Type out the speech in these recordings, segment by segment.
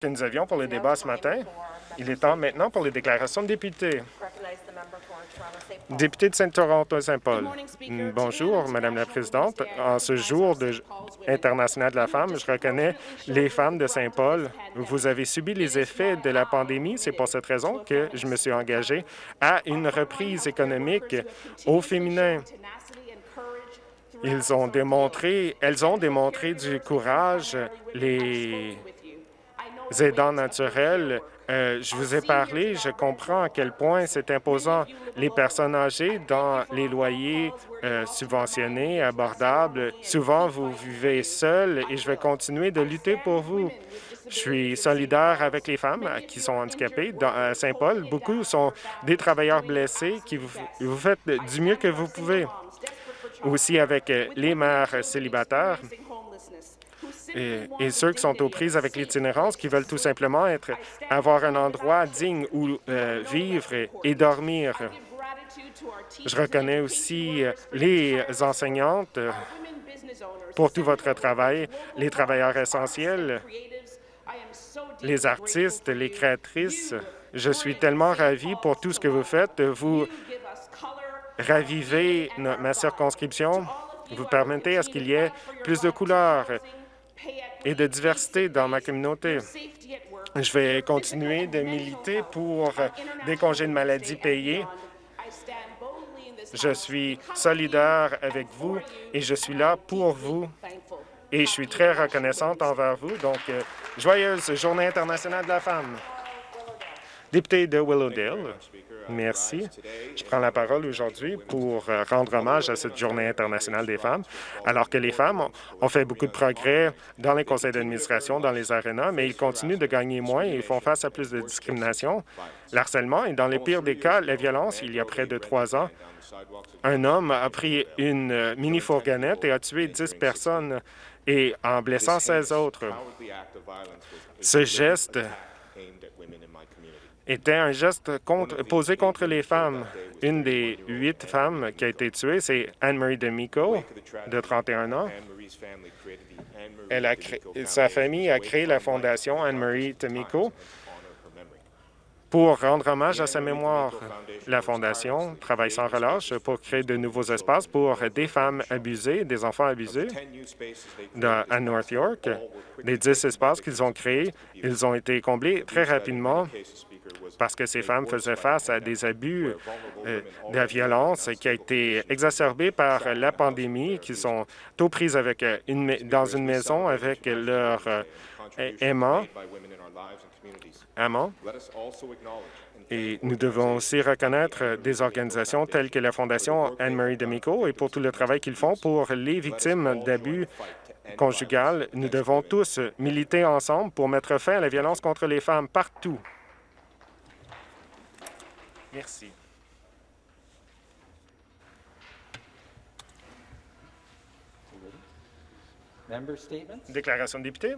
que nous avions pour le débat ce matin. Il est temps maintenant pour les déclarations de députés. Député de Saint-Toronto-Saint-Paul. Bonjour, Madame la Présidente. En ce jour de international de la femme, je reconnais les femmes de Saint-Paul. Vous avez subi les effets de la pandémie. C'est pour cette raison que je me suis engagé à une reprise économique au féminin. Ils ont démontré, elles ont démontré du courage. Les aidants naturels, euh, je vous ai parlé, je comprends à quel point c'est imposant. Les personnes âgées dans les loyers euh, subventionnés, abordables, souvent vous vivez seul et je vais continuer de lutter pour vous. Je suis solidaire avec les femmes qui sont handicapées. À Saint-Paul, beaucoup sont des travailleurs blessés qui vous, vous faites du mieux que vous pouvez. Aussi avec les mères célibataires, et, ceux qui sont aux prises avec l'itinérance, qui veulent tout simplement être, avoir un endroit digne où euh, vivre et, dormir. Je reconnais aussi euh, les enseignantes euh, pour tout votre travail, les travailleurs essentiels, les artistes, les créatrices. Je suis tellement ravi pour tout ce que vous faites. Vous ravivez ma circonscription. Vous permettez à ce qu'il y ait plus de couleurs et de diversité dans ma communauté. Je vais continuer de militer pour des congés de maladie payés. Je suis solidaire avec vous et je suis là pour vous et je suis très reconnaissante envers vous. Donc, euh, joyeuse Journée internationale de la femme. Député de Willowdale. Merci. Je prends la parole aujourd'hui pour euh, rendre hommage à cette Journée internationale des femmes, alors que les femmes ont fait beaucoup de progrès dans les conseils d'administration, dans les arénas, mais ils continuent de gagner moins et font face à plus de discrimination, l'harcèlement et, dans les pires des cas, la violence. Il y a près de trois ans, un homme a pris une euh, mini-fourgonnette et a tué dix personnes et en blessant 16 autres. Ce geste était un geste posé contre les femmes. Une des huit femmes qui a été tuée, c'est Anne-Marie D'Amico, de 31 ans. Elle a sa famille a créé la fondation Anne-Marie D'Amico pour rendre hommage à sa mémoire. La Fondation travaille sans relâche pour créer de nouveaux espaces pour des femmes abusées, des enfants abusés à North York. Les dix espaces qu'ils ont créés, ils ont été comblés très rapidement parce que ces femmes faisaient face à des abus euh, de la violence qui a été exacerbée par la pandémie, qui sont tout prises avec euh, une, dans une maison avec leur euh, aimant. amant. Et nous devons aussi reconnaître des organisations telles que la Fondation Anne-Marie D'Amico et pour tout le travail qu'ils font pour les victimes d'abus conjugal. Nous devons tous militer ensemble pour mettre fin à la violence contre les femmes partout. Merci. Déclaration de député.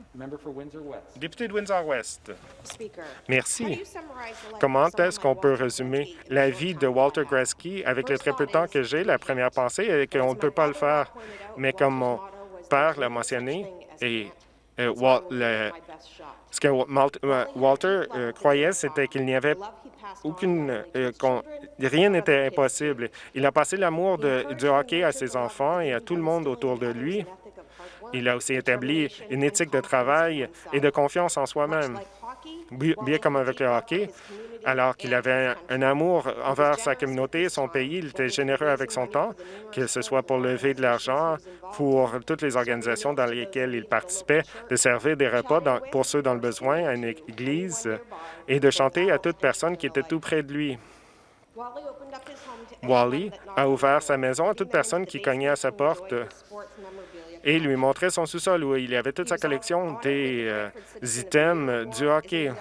Député de Windsor-West. Merci. Comment est-ce qu'on peut résumer la vie de Walter Gretzky avec le très peu de temps que j'ai? La première pensée est qu'on ne peut pas le faire. Mais comme mon père l'a mentionné, et ce que euh, Walter euh, croyait, c'était qu'il n'y avait aucune, rien n'était impossible. Il a passé l'amour du hockey à ses enfants et à tout le monde autour de lui. Il a aussi établi une éthique de travail et de confiance en soi-même. Bien comme avec le hockey, alors qu'il avait un amour envers sa communauté son pays, il était généreux avec son temps, que ce soit pour lever de l'argent pour toutes les organisations dans lesquelles il participait, de servir des repas pour ceux dans le besoin à une église et de chanter à toute personne qui était tout près de lui. Wally a ouvert sa maison à toute personne qui cognait à sa porte et lui montrait son sous-sol où il avait toute sa collection des euh, items du hockey.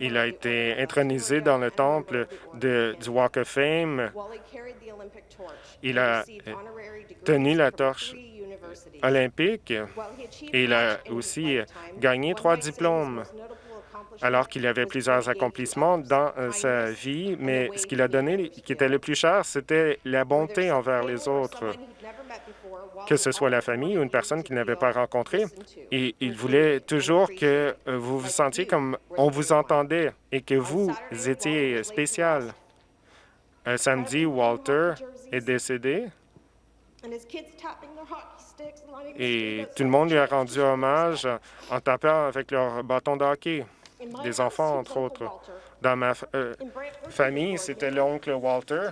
Il a été intronisé dans le temple du Walk of Fame. Il a tenu la torche olympique et il a aussi gagné trois diplômes alors qu'il avait plusieurs accomplissements dans euh, sa vie, mais ce qu'il a donné qui était le plus cher, c'était la bonté envers les autres. que ce soit la famille ou une personne qu'il n'avait pas rencontrée. Et il voulait toujours que euh, vous vous sentiez comme on vous entendait et que vous étiez spécial. Un samedi, Walter est décédé et tout le monde lui a rendu hommage en tapant avec leur bâton de hockey, des enfants, entre autres. Dans ma euh, famille, c'était l'oncle Walter.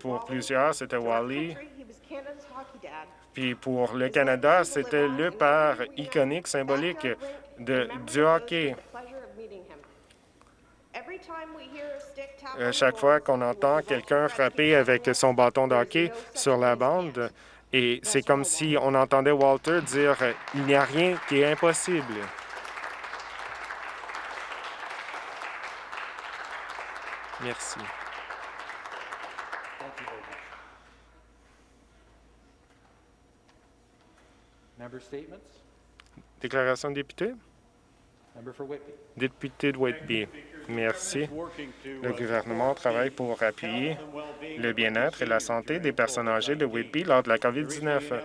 Pour plusieurs, c'était Wally. Puis pour le Canada, c'était le père iconique, symbolique de, du hockey. À chaque fois qu'on entend quelqu'un frapper avec son bâton de hockey sur la bande, et c'est comme si on entendait Walter dire « Il n'y a rien qui est impossible ». Merci. Déclaration de député? Député de Whitby. Merci. Le gouvernement travaille pour appuyer le bien-être et la santé des personnes âgées de Whitby lors de la COVID-19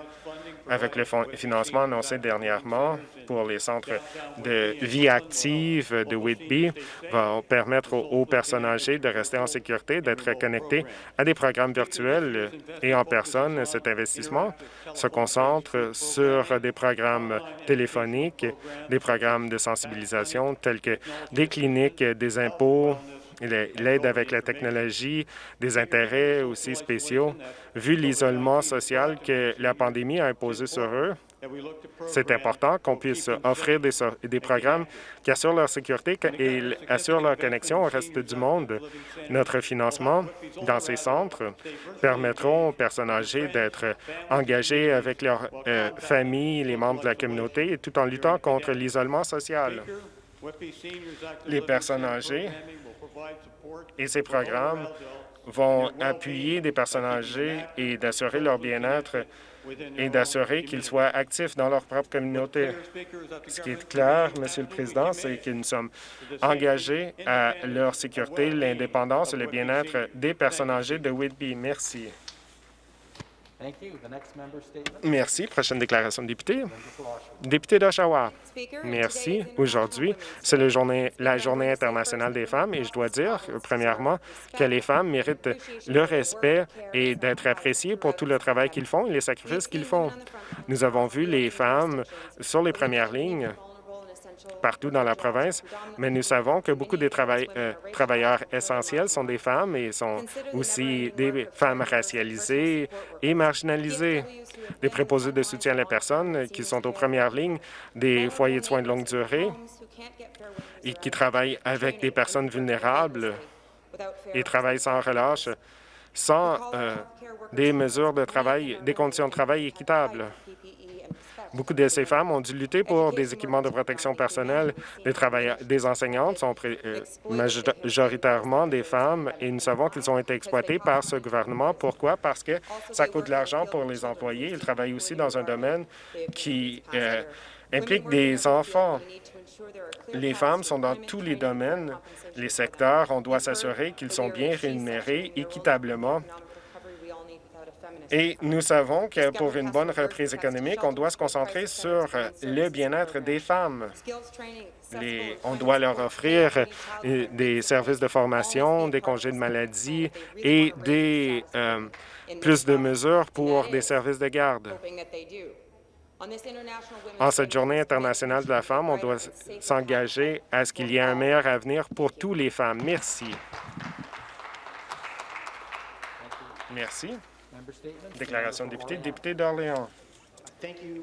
avec le financement annoncé dernièrement pour les centres de vie active de Whitby va permettre aux, personnes âgées de rester en sécurité, d'être connectées à des programmes virtuels et en personne. Cet investissement se concentre sur des programmes téléphoniques, des programmes de sensibilisation tels que des cliniques des impôts, l'aide avec la technologie, des intérêts aussi spéciaux. Vu l'isolement social que la pandémie a imposé sur eux, c'est important qu'on puisse offrir des, programmes qui assurent leur sécurité et assurent leur connexion au reste du monde. Notre financement dans ces centres permettront aux personnes âgées d'être engagées avec leurs euh, familles, les membres de la communauté, tout en luttant contre l'isolement social. Les personnes âgées et ces programmes vont appuyer des personnes âgées et d'assurer leur bien-être et d'assurer qu'ils soient actifs dans leur propre communauté. Ce qui est clair, Monsieur le Président, c'est que nous sommes engagés à leur sécurité, l'indépendance et le bien-être des personnes âgées de Whitby. Merci. Merci. Prochaine déclaration de député. Député d'Oshawa. Merci. Aujourd'hui, c'est la journée, la journée internationale des femmes et je dois dire, premièrement, que les femmes méritent le respect et d'être appréciées pour tout le travail qu'ils font et les sacrifices qu'ils font. Nous avons vu les femmes sur les premières lignes partout dans la province, mais nous savons que beaucoup des euh, travailleurs essentiels sont des femmes et sont aussi des femmes racialisées et marginalisées, des préposés de soutien à la personne qui sont aux premières lignes des foyers de soins de longue durée et qui travaillent avec des personnes vulnérables et travaillent sans relâche, sans euh, des mesures de travail, des conditions de travail équitables. Beaucoup de ces femmes ont dû lutter pour des équipements de protection personnelle. Des, des enseignantes sont euh, majoritairement des femmes et nous savons qu'ils ont été exploités par ce gouvernement. Pourquoi? Parce que ça coûte de l'argent pour les employés. Ils travaillent aussi dans un domaine qui euh, implique des enfants. Les femmes sont dans tous les domaines, les secteurs. On doit s'assurer qu'ils sont bien rémunérés équitablement et nous savons que pour une bonne reprise économique, on doit se concentrer sur le bien-être des femmes. on doit leur offrir des services de formation, des congés de maladie et des, euh, plus de mesures pour des services de garde. En cette Journée internationale de la femme, on doit s'engager à ce qu'il y ait un meilleur avenir pour toutes les femmes. Merci. Merci. Déclaration de député, député d'Orléans.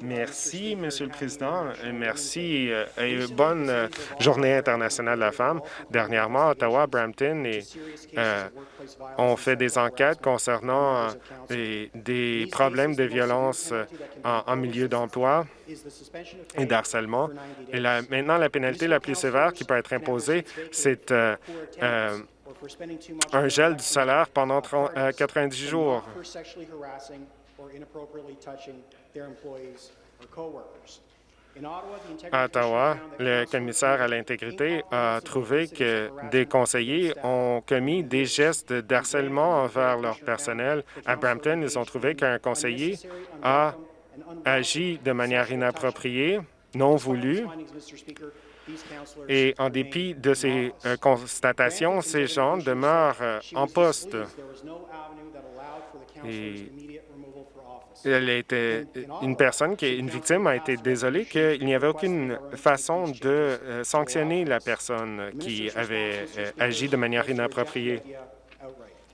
Merci, Monsieur le Président. Merci euh, et bonne euh, Journée internationale de la femme. Dernièrement, Ottawa, Brampton et, euh, ont fait des enquêtes concernant des, problèmes de violence en, milieu d'emploi et d'harcèlement. Et maintenant, la pénalité la plus sévère qui peut être imposée, c'est un gel du salaire pendant 90 euh, jours. À Ottawa, le commissaire à l'intégrité a trouvé que des conseillers ont commis des gestes d'harcèlement envers leur personnel. À Brampton, ils ont trouvé qu'un conseiller a agi de manière inappropriée, non voulue, et en dépit de ces euh, constatations, ces gens demeurent euh, en poste. elle était une personne qui est une victime a été désolée qu'il n'y avait aucune façon de euh, sanctionner la personne qui avait agi de manière inappropriée.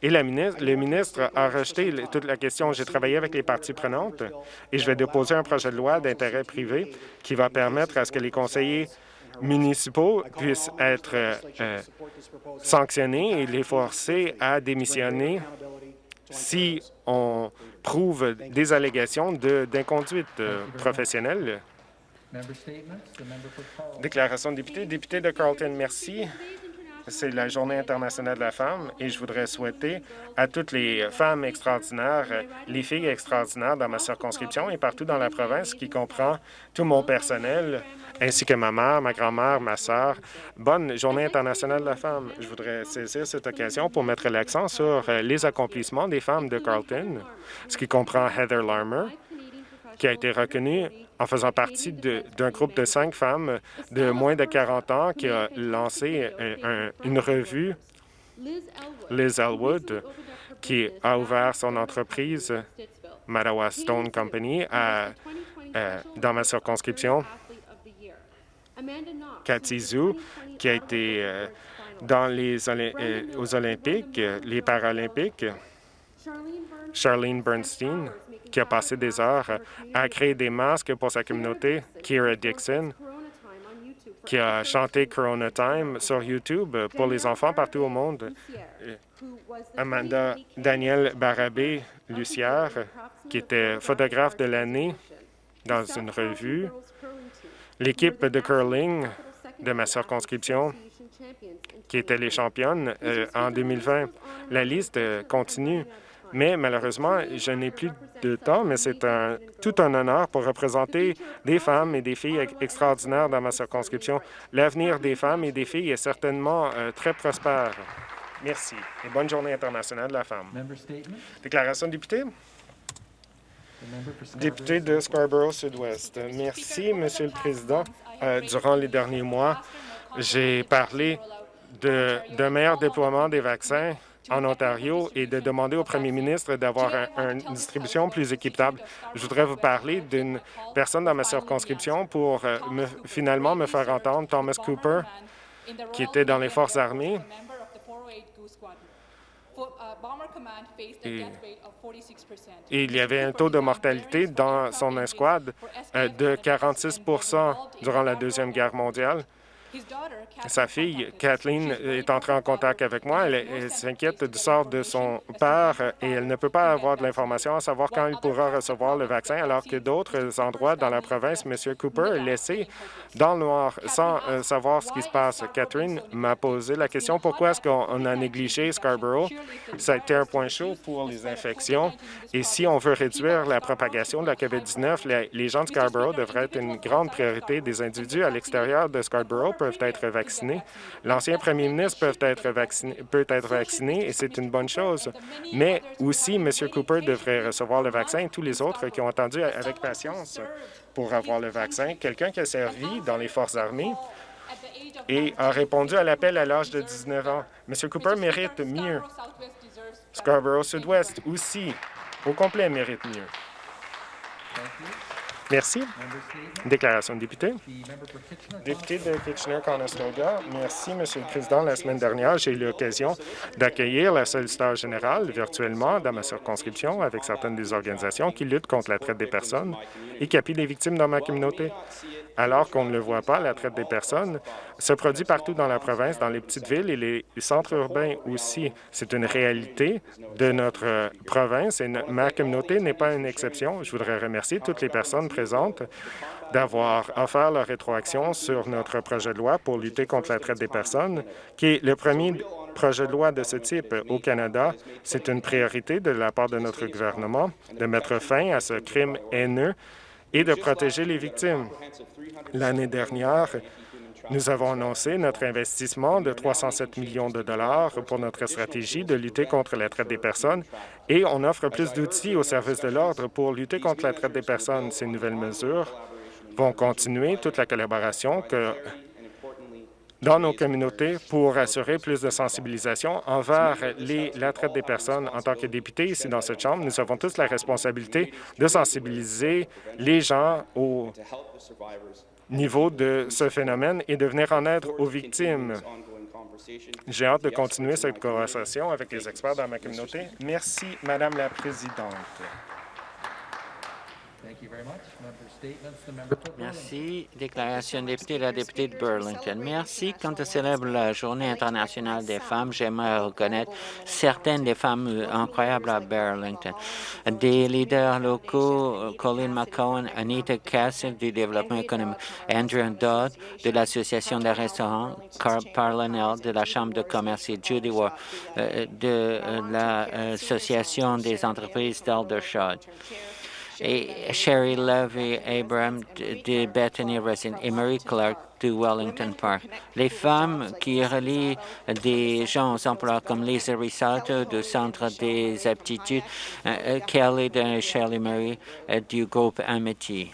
Et la ministre, le ministre a rejeté toute la question. J'ai travaillé avec les parties prenantes et je vais déposer un projet de loi d'intérêt privé qui va permettre à ce que les conseillers municipaux puissent être euh, sanctionnés et les forcer à démissionner si on prouve des allégations d'inconduite euh, professionnelle. Déclaration de député. Député de Carleton, merci c'est la Journée internationale de la femme et je voudrais souhaiter à toutes les femmes extraordinaires, les filles extraordinaires dans ma circonscription et partout dans la province, qui comprend tout mon personnel, ainsi que ma mère, ma grand-mère, ma sœur. Bonne Journée internationale de la femme. Je voudrais saisir cette occasion pour mettre l'accent sur les accomplissements des femmes de Carlton, ce qui comprend Heather Larmer, qui a été reconnue en faisant partie d'un groupe de cinq femmes de moins de 40 ans qui a lancé une revue, Liz Elwood, qui a ouvert son entreprise, Madawa Stone Company, à, dans ma circonscription. Cathy Zhu, qui a été euh, dans les euh, aux Olympiques, les Paralympiques. Charlene Bernstein, qui a passé des heures à créer des masques pour sa communauté, Kira Dixon, qui a chanté Corona Time sur YouTube pour les enfants partout au monde. Amanda Daniel Barabé Lucière, qui était photographe de l'année dans une revue. L'équipe de curling de ma circonscription, qui était les championnes euh, en 2020. La liste continue. Mais malheureusement, je n'ai plus de temps, mais c'est un, tout un honneur pour représenter des femmes et des filles extraordinaires dans ma circonscription. L'avenir des femmes et des filles est certainement euh, très prospère. Merci et bonne journée internationale de la femme. Déclaration de député. Député de Scarborough-Sud-Ouest. Merci, Monsieur le Président. Euh, durant les derniers mois, j'ai parlé d'un meilleur déploiement des vaccins en Ontario et de demander au premier ministre d'avoir une distribution plus équitable. Je voudrais vous parler d'une personne dans ma circonscription pour euh, me, finalement me faire entendre, Thomas Cooper, qui était dans les forces armées. Il y avait un taux de mortalité dans son escouade euh, de 46 durant la Deuxième Guerre mondiale. Sa fille, Kathleen, est entrée en contact avec moi. Elle, s'inquiète du sort de son père et elle ne peut pas avoir de l'information à savoir quand il pourra recevoir le vaccin, alors que d'autres endroits dans la province, M. Cooper est laissé dans le noir sans euh, savoir ce qui se passe. Catherine m'a posé la question pourquoi est-ce qu'on a négligé Scarborough. Ça a été un point chaud pour les infections? Et si on veut réduire la propagation de la COVID-19, les, les gens de Scarborough devraient être une grande priorité. Des individus à l'extérieur de Scarborough peuvent être vaccinés. L'ancien premier ministre peut être vacciné, peut être vacciné et c'est une bonne chose. Mais aussi, M. Cooper devrait recevoir le vaccin et tous les autres qui ont attendu avec patience pour avoir le vaccin. Quelqu'un qui a servi dans les forces armées et a répondu à l'appel à l'âge de 19 ans. M. Cooper mérite mieux. Scarborough Sud-Ouest aussi, au complet, mérite mieux. Merci. Déclaration de député. Député de Kitchener-Conestoga, merci, Monsieur le Président. La semaine dernière, j'ai eu l'occasion d'accueillir la solliciteur générale virtuellement dans ma circonscription avec certaines des organisations qui luttent contre la traite des personnes et qui appuient les victimes dans ma communauté alors qu'on ne le voit pas, la traite des personnes se produit partout dans la province, dans les petites villes et les centres urbains aussi. C'est une réalité de notre province et ma communauté n'est pas une exception. Je voudrais remercier toutes les personnes présentes d'avoir offert leur rétroaction sur notre projet de loi pour lutter contre la traite des personnes, qui est le premier projet de loi de ce type au Canada. C'est une priorité de la part de notre gouvernement de mettre fin à ce crime haineux et de protéger les victimes. L'année dernière, nous avons annoncé notre investissement de 307 millions de dollars pour notre stratégie de lutter contre la traite des personnes et on offre plus d'outils aux services de l'ordre pour lutter contre la traite des personnes. Ces nouvelles mesures vont continuer toute la collaboration que dans nos communautés pour assurer plus de sensibilisation envers les, la traite des personnes. En tant que députés ici dans cette Chambre, nous avons tous la responsabilité de sensibiliser les gens au niveau de ce phénomène et de venir en aide aux victimes. J'ai hâte de continuer cette conversation avec les experts dans ma communauté. Merci, Madame la Présidente. Merci. Déclaration de député, la députée de Burlington. Merci. Quand on célèbre la Journée internationale des femmes, j'aimerais reconnaître certaines des femmes incroyables à Burlington. Des leaders locaux, Colin McCowan, Anita Castle du développement économique, Andrew Dodd de l'Association des restaurants, Carl Parlanell de la Chambre de commerce et Judy Ward euh, de euh, l'Association des entreprises d'Aldershot Sherry Levy Abram de Bethany Resin et Marie Clark de Wellington Park. Les femmes qui relient des gens aux emplois comme Lisa Risalto du Centre des aptitudes, euh, euh, Kelly de Shirley Murray euh, du groupe Amity.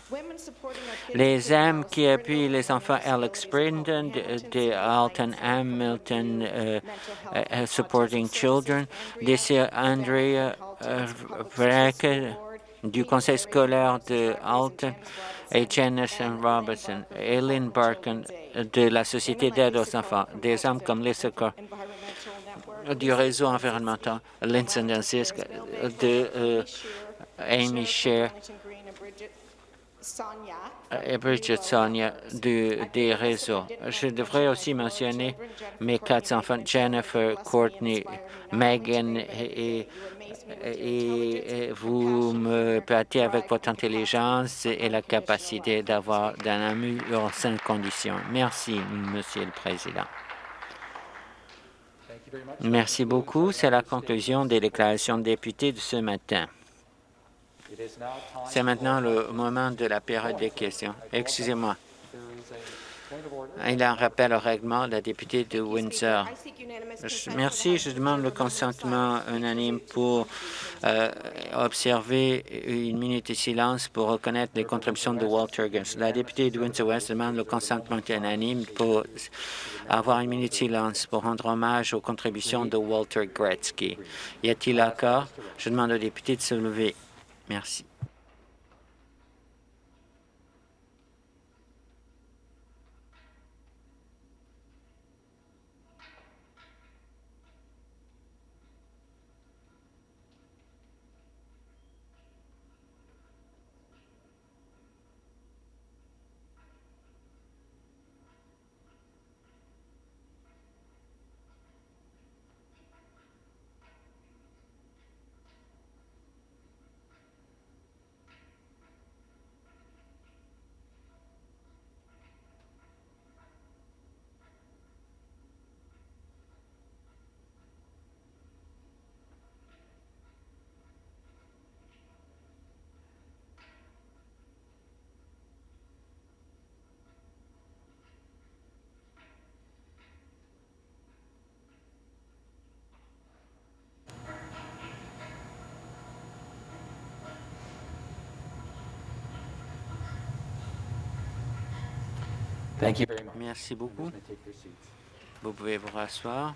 Les hommes qui appuient les enfants Alex Brendan de, Alton Hamilton Supporting Children, Désir Andrea Breck du conseil scolaire de Alton et Jenison Robertson, Eileen Barkin de la Société d'aide aux enfants, des hommes comme Lisa du réseau environnemental, Linson de euh, Amy Sher et Bridget Sonia du, des réseaux. Je devrais aussi mentionner mes quatre enfants, Jennifer, Courtney, Megan et et vous me battez avec votre intelligence et la capacité d'avoir d'un ami en saines conditions. Merci, Monsieur le Président. Merci beaucoup. C'est la conclusion des déclarations de députés de ce matin. C'est maintenant le moment de la période des questions. Excusez-moi. Il y a un rappel au règlement, la députée de Windsor. Merci. Je demande le consentement unanime pour euh, observer une minute de silence pour reconnaître les contributions de Walter Guest. La députée de Windsor-West demande le consentement unanime pour avoir une minute de silence pour rendre hommage aux contributions de Walter Gretzky. Y a-t-il accord? Je demande aux députés de se lever. Merci. Merci beaucoup. Vous pouvez vous rasseoir.